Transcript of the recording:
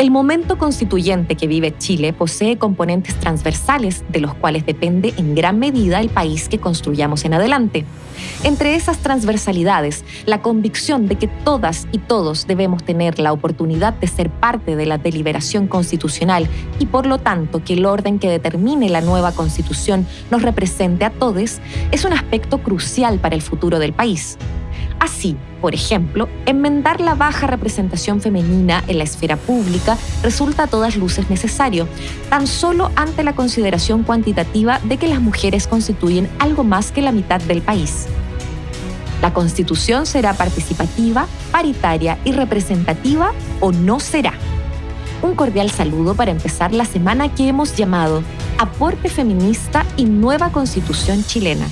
El momento constituyente que vive Chile posee componentes transversales de los cuales depende en gran medida el país que construyamos en adelante. Entre esas transversalidades, la convicción de que todas y todos debemos tener la oportunidad de ser parte de la deliberación constitucional y por lo tanto que el orden que determine la nueva constitución nos represente a todos es un aspecto crucial para el futuro del país. Así, por ejemplo, enmendar la baja representación femenina en la esfera pública resulta a todas luces necesario, tan solo ante la consideración cuantitativa de que las mujeres constituyen algo más que la mitad del país. La constitución será participativa, paritaria y representativa o no será. Un cordial saludo para empezar la semana que hemos llamado Aporte Feminista y Nueva Constitución Chilena.